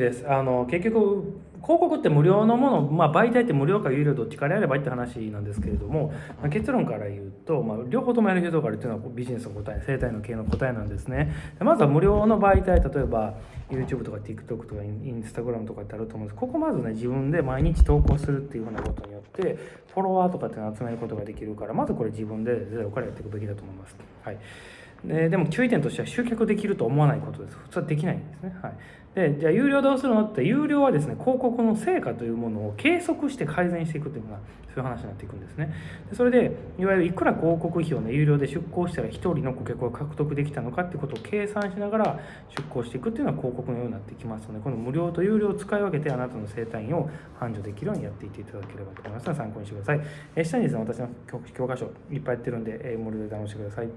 です。あの結局広告って無料のもの、まあ、媒体って無料か有料どっちからやればいいって話なんですけれども、まあ、結論から言うと、まあ、両方ともやる必要があるっていうのはビジネスの答え生態の経営の答えなんですね。でまずは無料の媒体例えば YouTube とか TikTok とか Instagram とかってあると思うんです。ここまずね自分で毎日投稿するっていうふうなことによってフォロワーとかっていうのを集めることができるからまずこれ自分でゼロからやっていくべきだと思います、はい。ででも注意点としては集客できると思わないことです。普通はできないんですね、はい、でじゃあ有料どうするの？って有料はですね広告の成果というものを計測して改善していくというのがそういう話になっていくんですね。でそれでいわゆるいくら広告費をね有料で出稿したら1人の顧客を獲得できたのかっていうことを計算しながら出稿していくっていうのは広告のようになってきますのでこの無料と有料を使い分けてあなたの生態院を繁盛できるようにやっていっていただければと思います。ので参考にしてください、え下にですね私の教科書いっぱいやってるんで、え無料で楽しんでください